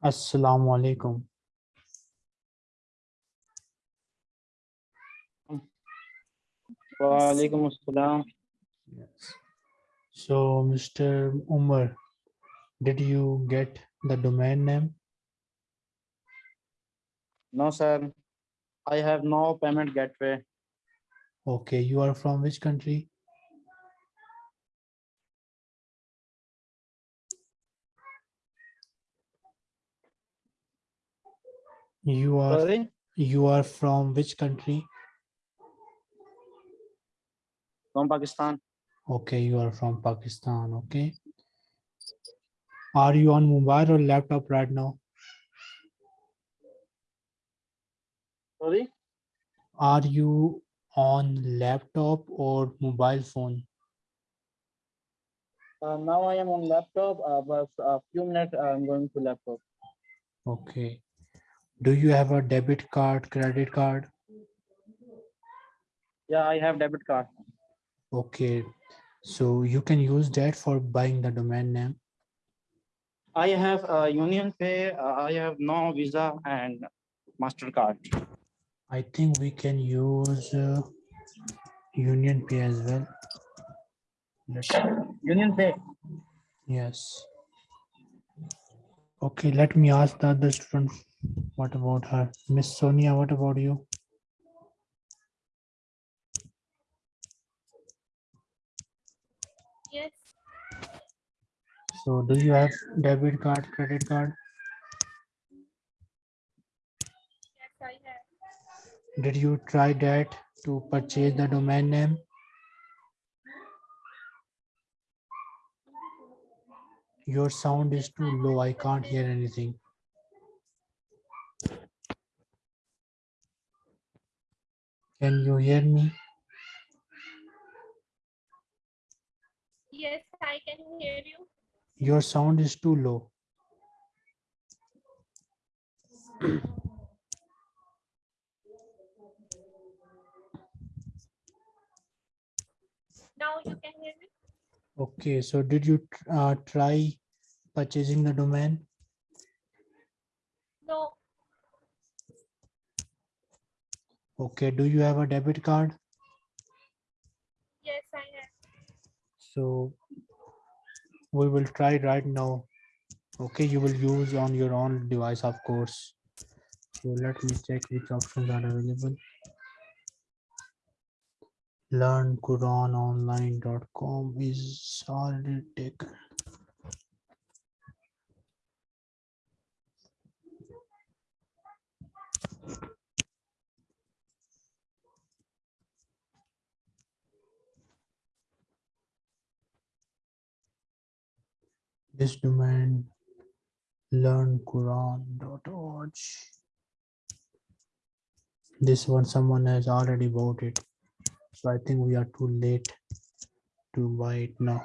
Assalamu alaikum. Assalam. Yes. So, Mr. Umar, did you get the domain name? No, sir. I have no payment gateway. Okay, you are from which country? You are Sorry, you are from which country? from Pakistan. Okay, you are from Pakistan. Okay. Are you on mobile or laptop right now? Sorry. Are you on laptop or mobile phone? Uh, now I am on laptop, uh, but a few minutes I'm going to laptop. Okay. Do you have a debit card, credit card? Yeah, I have debit card. Okay. So you can use that for buying the domain name. I have uh, Union Pay. Uh, I have no Visa and Mastercard. I think we can use uh, Union Pay as well. Let's, Union Pay. yes. Okay, let me ask the other student. What about her? Miss Sonia, what about you? Yes, So do you have debit card, credit card? yes, I have. Did you try that to purchase the domain name? Your sound is too low. I can't hear anything. Can you hear me? Yes, I can hear you. Your sound is too low. Now you can hear me. Okay, so did you uh, try purchasing the domain? No, Okay, do you have a debit card? yes, I have. So we will try right now. Okay, you will use on your own device, of course. So let me check which options are available. LearnQuranOnline.com is already taken. This domain learnquran.org. This one someone has already bought it. So I think we are too late to buy it now.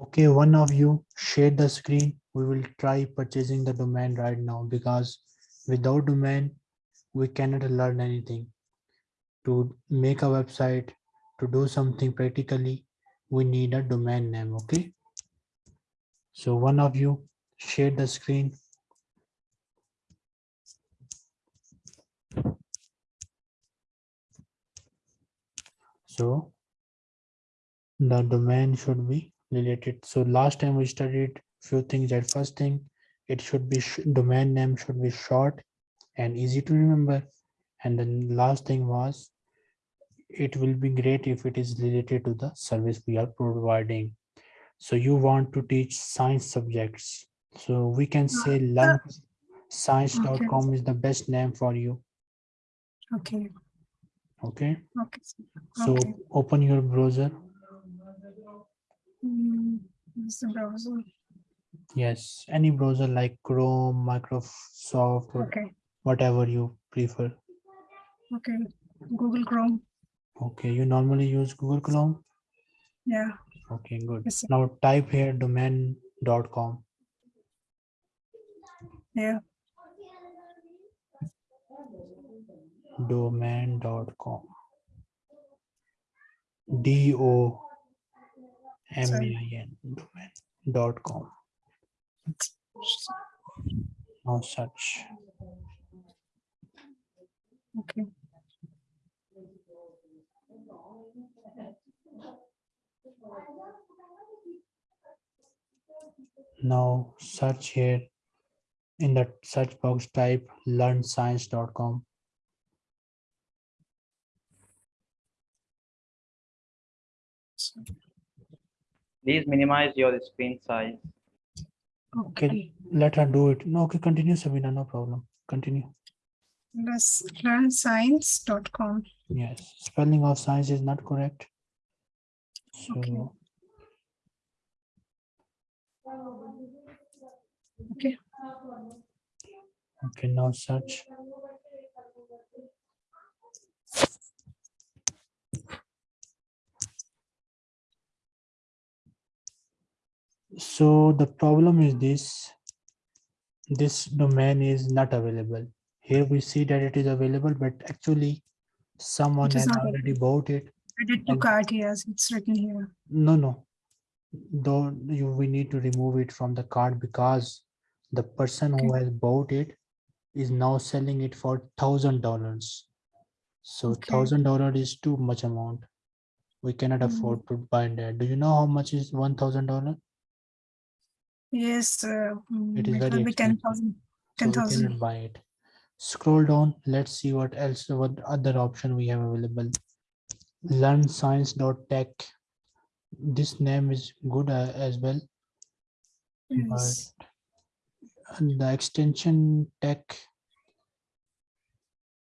Okay, one of you share the screen. We will try purchasing the domain right now because without domain, we cannot learn anything. To make a website, to do something practically, we need a domain name, okay? So one of you share the screen. So the domain should be related. So last time we studied few things that first thing, it should be domain name should be short and easy to remember. And then last thing was, it will be great if it is related to the service we are providing. So you want to teach science subjects. So we can say science.com is the best name for you. Okay, Okay, okay. so Okay. open your browser. Mm, This is browser. Yes, any browser like Chrome, Microsoft, Okay, whatever you prefer. okay. Google Chrome. Okay, you normally use Google Chrome. Yeah, Okay, good. Yes. Now type here domain.com. yeah. domain.com. D O M A I N domain dot com. Now search. Okay. Now search here. In the search box, type learnscience.com. Please minimize your screen size. Okay. Let her do it. No, okay, continue, Sabina, no problem. Continue. Let's learn science.com. Yes, spelling of science is not correct. Okay. So Okay. Okay, now search. So the problem is this. This domain is not available. Here we see that it is available, but actually someone has already bought it. Added to cart, yes, it's written here. No, no. Though you, we need to remove it from the card because the person who has bought it is now selling it for thousand dollars. So Okay. thousand dollar is too much amount. We cannot Mhm. afford to buy that. Do you know how much is one thousand dollar? Yes, uh, mm, It is very will be ten expensive. thousand. So we 10,000. cannot buy it. Scroll down. Let's see what else, what other option we have available. Learn science.tech. This name is good uh, as well. Yes. and the extension tech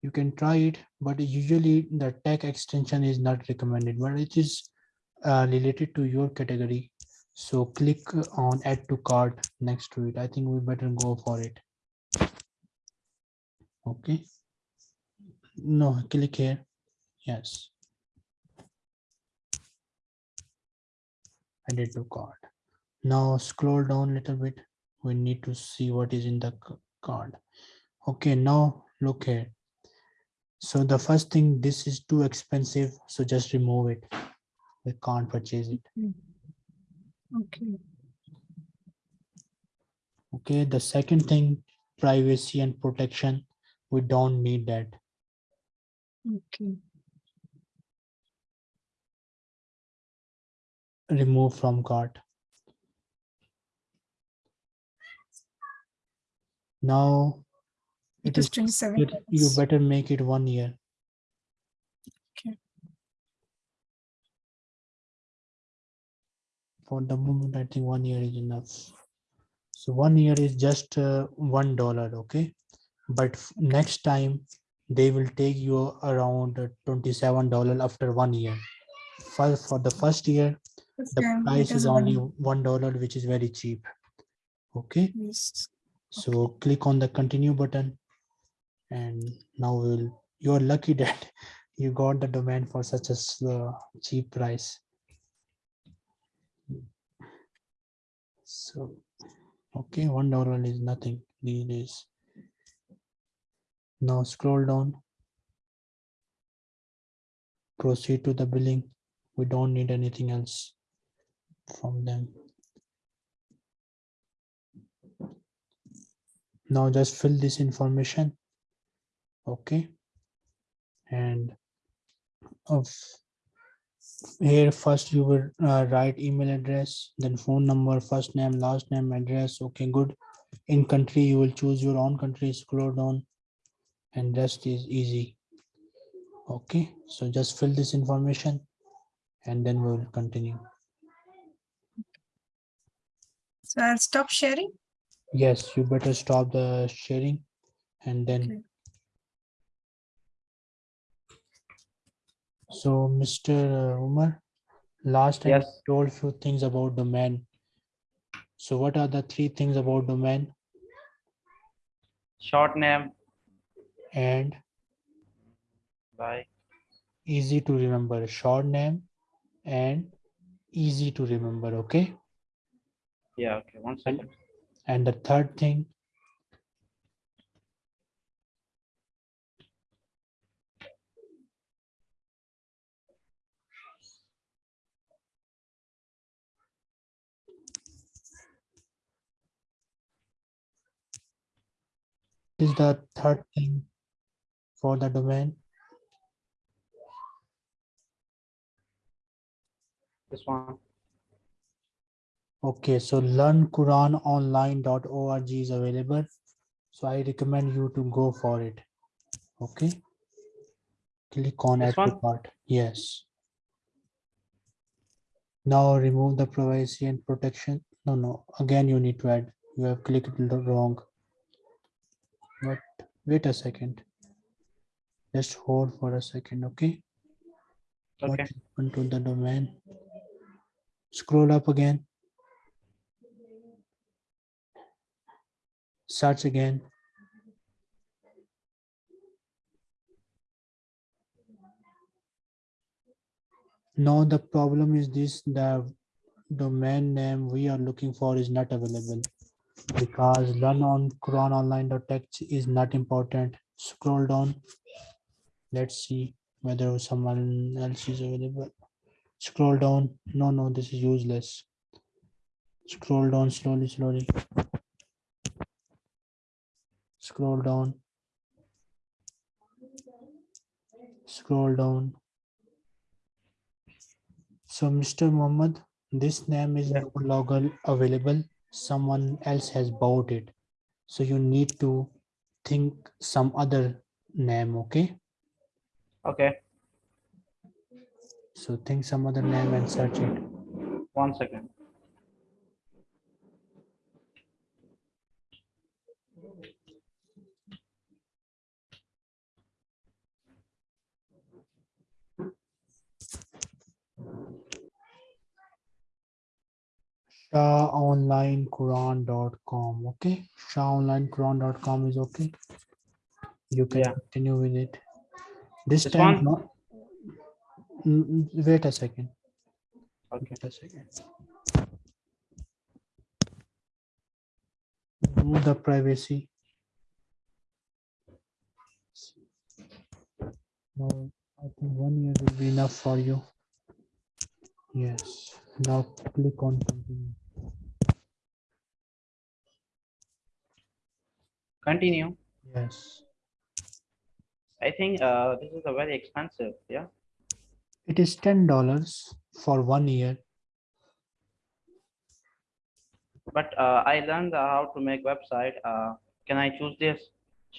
you can try it but usually the tech extension is not recommended but it is uh, related to your category so click on add to cart next to it i think we better go for it okay no click here yes. Add it to cart now scroll down a little bit. We need to see what is in the card. Okay now look here. So the first thing this is too expensive so just remove it. We can't purchase it. Okay. okay the second thing privacy and protection we don't need that Okay. remove from cart now It it is is twenty-seven. it, you better make it one year Okay. for the moment i think one year is enough so one year is just uh, one dollar okay but next time they will take you around uh, 27 dollar after one year. For, for the first year the price is only one dollar which is very cheap. Okay? Yes. so click on the continue button and now we'll you're lucky that you got the domain for such a uh, cheap price. So okay one dollar is nothing these days now scroll down. Proceed to the billing. We don't need anything else from them. Now just fill this information. Okay. And of here first you will uh, write email address then phone number first name last name address. Okay good. In country you will choose your own country. Scroll down and rest is easy okay so just fill this information and then we will continue So I'll stop sharing. yes you better stop the sharing and then Okay. so mr uh, umar last time you Yes. told few things about domain so what are the three things about domain Short name and bye. easy to remember short name and easy to remember okay? Yeah okay one second. And the third thing is the third thing for the domain? This one. Okay, so learnquranonline.org is available. So I recommend you to go for it. Okay. Click on This add cart. Yes. Now remove the privacy and protection. No, no, again you need to add. You have clicked wrong. But wait a second. Just hold for a second, okay? What happened to the domain? Scroll up again. Search again. Now the problem is this, the domain name we are looking for is not available because learn on quranonline.tech is not important. Scroll down. Let's see whether someone else is available. Scroll down. No, no, this is useless. Scroll down slowly, slowly. Scroll down. Scroll down. So Mr. Muhammad, this name is no longer available. Someone else has bought it. So you need to think some other name, okay? Okay. So think some other name and search it. One second. ShahOnlineQuran.com. Okay, ShahOnlineQuran.com is okay. You can Yeah. continue with it. This, This time, one? not. Mm, mm, Wait a second. Okay. Wait a second. Remove the privacy. No, I think one year will be enough for you. Yes, now click on continue. Continue. Yes, I think uh, this is a very expensive. Yeah. it is ten dollars for one year. But uh, I learned how to make website. Uh, can I choose this?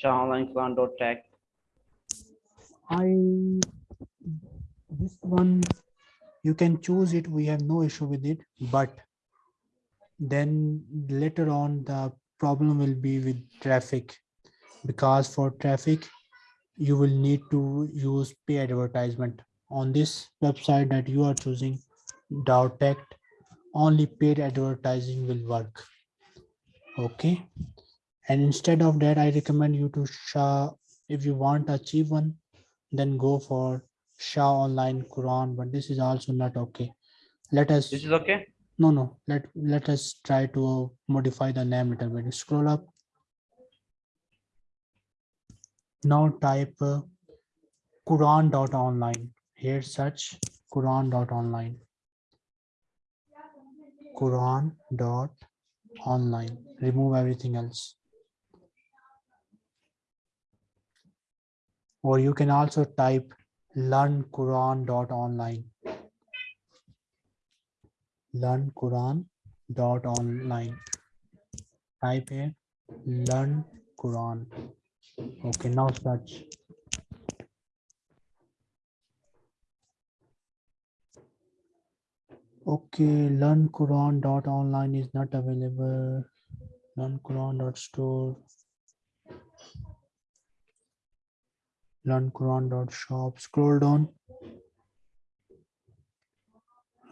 ShahOnlineQuran.tech. I this one you can choose it. We have no issue with it, but then later on the problem will be with traffic because for traffic you will need to use pay advertisement on this website that you are choosing. Tech only paid advertising will work. Okay. And instead of that i recommend you to Shah. If you want a cheap one then go for Shah online Quran but this is also not okay. Let us This is okay. no, no, let, let us try to modify the name little bit. Scroll up. Now type uh, Quran.online. Here search Quran.online. Quran.online. Remove everything else. Or you can also type learnquran.online. learn Quran dot online. Type here learn Quran. Okay, now search. Okay, learn Quran dot online is not available. Learn Quran dot store. Learn Quran dot shop. Scroll down.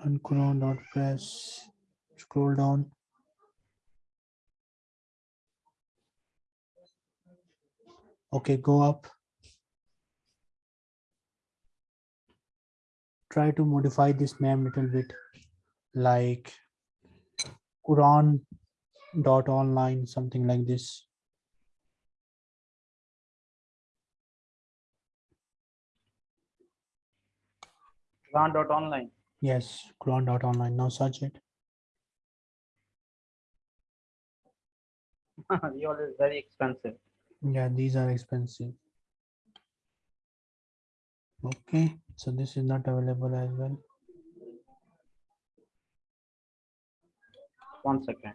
Learn Quran dot press. Scroll down. Okay, go up. Try to modify this name a little bit like Quran dot online, something like this. Quran.online. Yes, Quran dot online. Now search it. Yours is very expensive. Yeah, these are expensive. Okay, so this is not available as well. One second.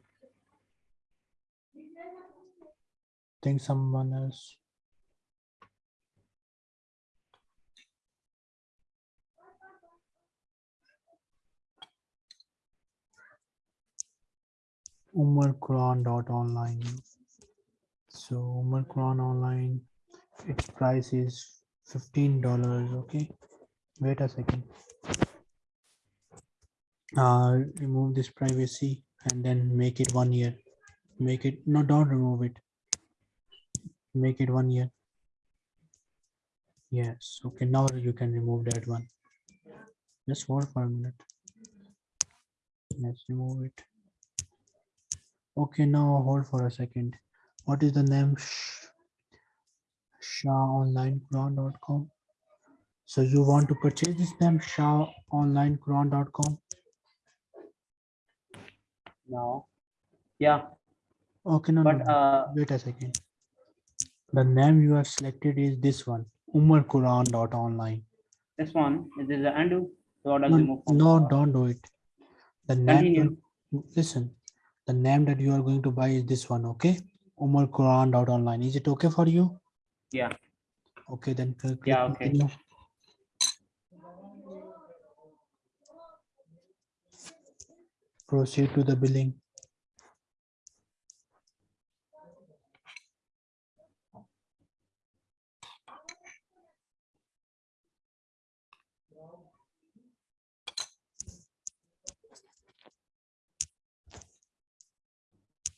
Think someone else. Umar Quran dot online. So Umar online, its price is fifteen dollars. Okay, wait a second. Uh, remove this privacy and then make it one year. Make it no, don't remove it. Make it one year. Yes. Okay, now you can remove that one. Just hold for a minute. Let's remove it. Okay, now hold for a second. What is the name? Sh- ShahOnlineQuran.com. So you want to purchase this name ShahOnlineQuran.com? No. Yeah, Okay, no, no, but no. uh, wait a second. The name you have selected is this one, UmarQuran.online. this one is this the undo. So No, no, don't do it. The name, Continue. listen, the name that you are going to buy is this one, okay? UmarQuran.online. Is it okay for you? Yeah. Okay, then click Yeah, okay. continue. Proceed to the billing.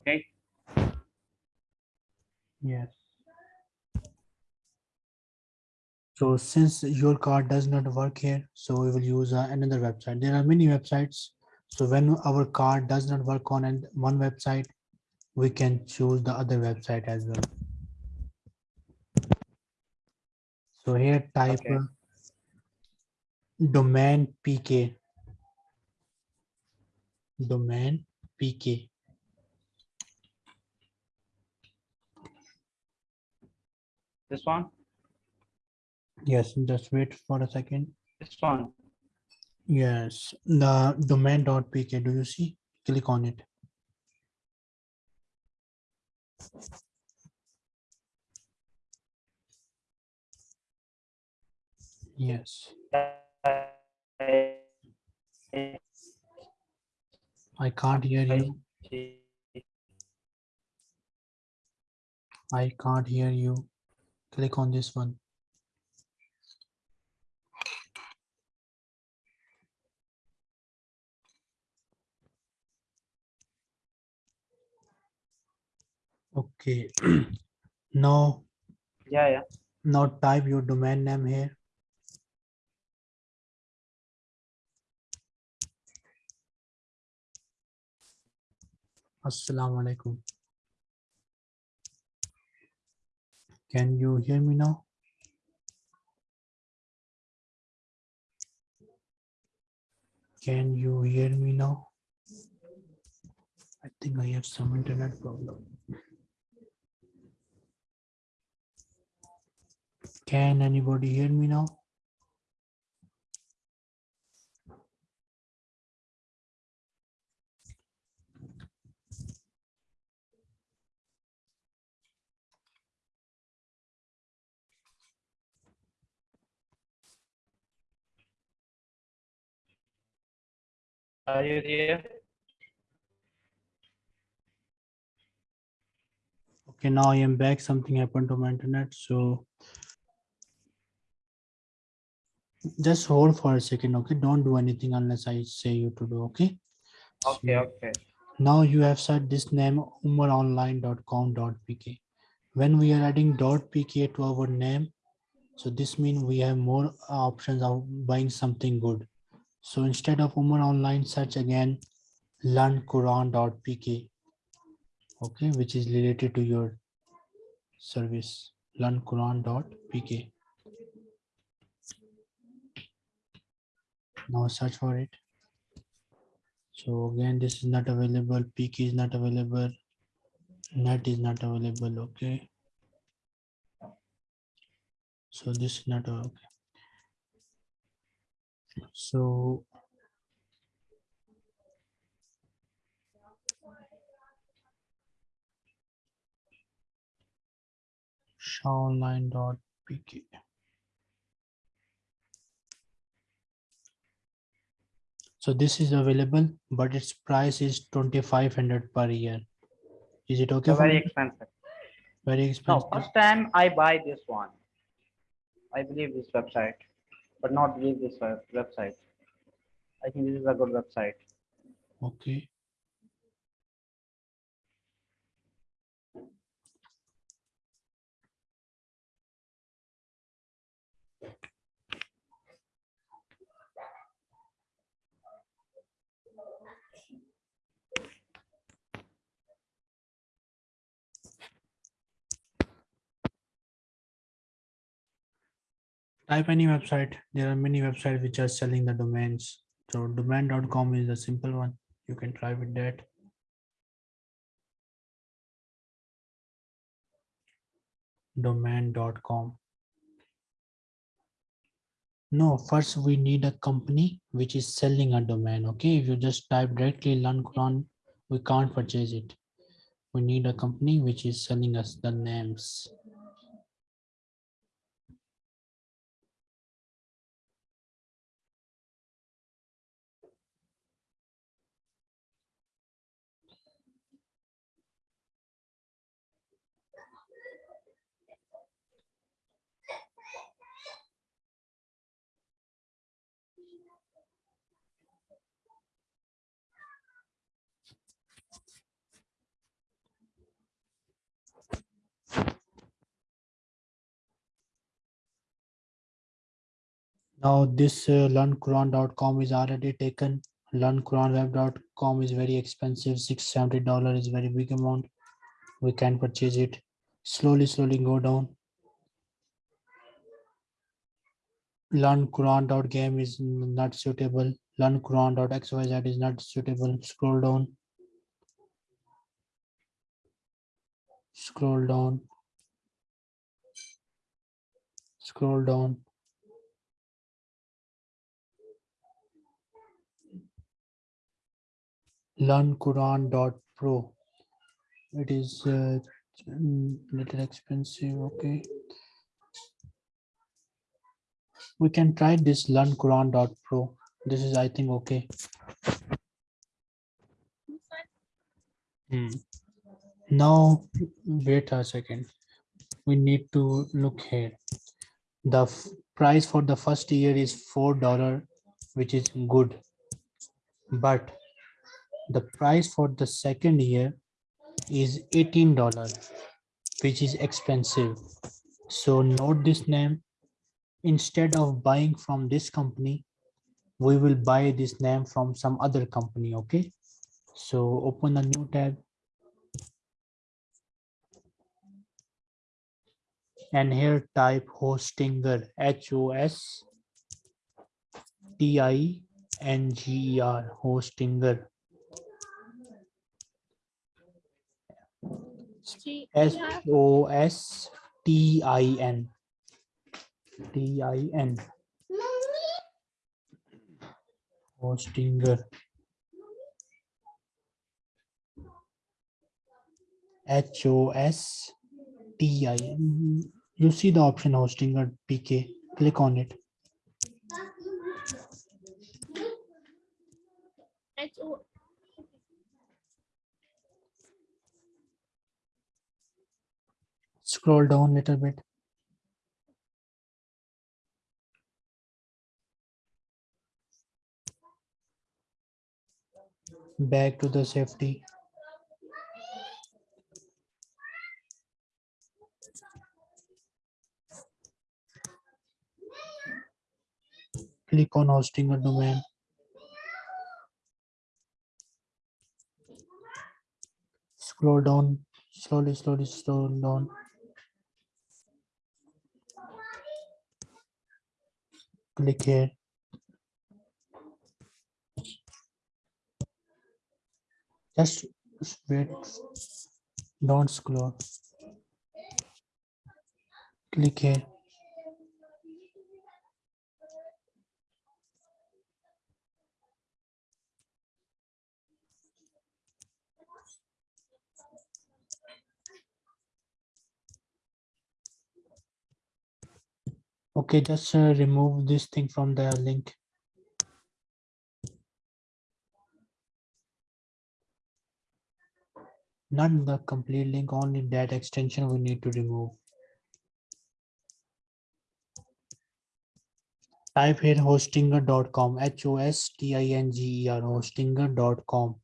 Okay. Yes. So since your card does not work here, so we will use uh, another website. There are many websites. So when our card does not work on an- one website, we can choose the other website as well. So here type Okay. uh, domain PK. Domain PK. This one, Yes, just wait for a second. this one. Yes, the domain.pk, do you see? Click on it. Yes, I can't hear you. I can't hear you. Click on this one. Okay. Now, Yeah, yeah. now type your domain name here. Assalamu alaikum. Can you hear me now? Can you hear me now? I think I have some internet problem. Can anybody hear me now? Are you there? Okay, now I am back. Something happened to my internet, so just hold for a second, okay? Don't do anything unless I say you to do, okay? Okay, So okay. Now you have set this name umaronline.com.pk. When we are adding .pk to our name, so this means we have more options of buying something good. So instead of Umar Online, search again learnquran.pk, okay, which is related to your service, learnquran.pk. Now search for it. So again, this is not available, PK is not available, net is not available, okay. So this is not okay. So. Shawline.pk. So this is available, but its price is twenty-five hundred per year. Is it okay? So very you? expensive. Very expensive. No, expensive. first time I buy this one. I believe this website, but not believe this website. I think this is a good website. Okay. Type any website. There are many websites which are selling the domains. So domain.com is a simple one. You can try with that. Domain.com. No, first we need a company which is selling a domain. Okay, if you just type directly learn we can't purchase it. We need a company which is selling us the names. Now this uh, learnquran.com is already taken. Learnquranweb.com is very expensive. Six seventy dollar is very big amount. We can purchase it. Slowly, slowly go down. Learnquran.game is not suitable. Learnquran.xyz is not suitable. Scroll down. Scroll down. Scroll down. learnquran.pro it is uh, mm, little expensive okay. We can try this learnquran.pro this is i think okay. Hmm. now wait a second. We need to look here. The price for the first year is four dollar which is good. But the price for the second year is eighteen dollar which is expensive. So note this name. Instead of buying from this company we will buy this name from some other company okay? So open a new tab. And here type hostinger h o s t i n g e r hostinger S O S T I N. T I N. Hostinger. H O S T I N. You see the option Hostinger PK. Click on it. H O Scroll down a little bit. Back to the safety. Click on hosting a domain. Scroll down, slowly, slowly, slowly down. Click here. Just wait. Don't scroll. Click here. Okay, just uh, remove this thing from the link. Not the complete link, only that extension we need to remove. Type here hostinger.com, H O S T I N G E R, hostinger.com.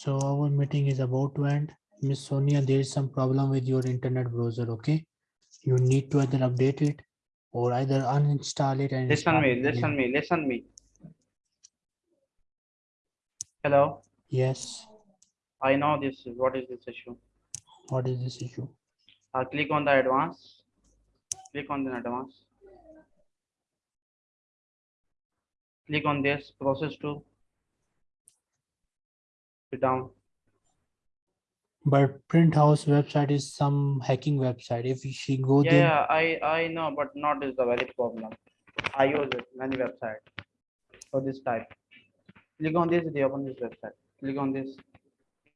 So our meeting is about to end. Miss Sonia, there is some problem with your internet browser, okay? You need to either update it or either uninstall it and. Listen me, listen me, listen me. Hello, Yes, I know this, is what is this issue? what is this issue? Uh, click on the advance. Click on the advance. Click on this process to. Sit down. But print house website is some hacking website. If she go Yeah, there, yeah, I, I know, but not is the valid problem. I use it, many website for this type. Click on this, they open this website. Click on this,